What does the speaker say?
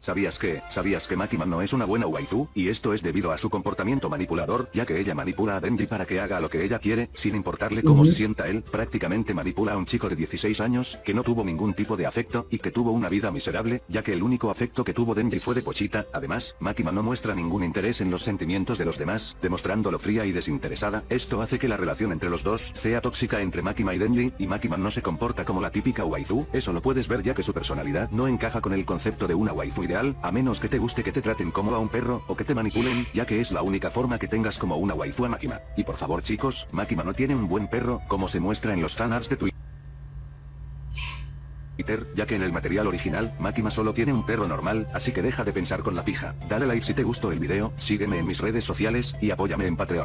¿Sabías que, sabías que Makima no es una buena waifu? Y esto es debido a su comportamiento manipulador, ya que ella manipula a Denji para que haga lo que ella quiere, sin importarle cómo se sienta él, prácticamente manipula a un chico de 16 años, que no tuvo ningún tipo de afecto, y que tuvo una vida miserable, ya que el único afecto que tuvo Denji fue de Pochita, además, Makima no muestra ningún interés en los sentimientos de los demás, demostrándolo fría y desinteresada, esto hace que la relación entre los dos sea tóxica entre Makima y Denji, y Makima no se comporta como la típica waifu, eso lo puedes ver ya que su personalidad no encaja con el concepto de una waifu a menos que te guste que te traten como a un perro, o que te manipulen, ya que es la única forma que tengas como una waifu a Makima. Y por favor chicos, Makima no tiene un buen perro, como se muestra en los fanarts de Twitter ya que en el material original, Makima solo tiene un perro normal, así que deja de pensar con la pija. Dale like si te gustó el video, sígueme en mis redes sociales, y apóyame en Patreon.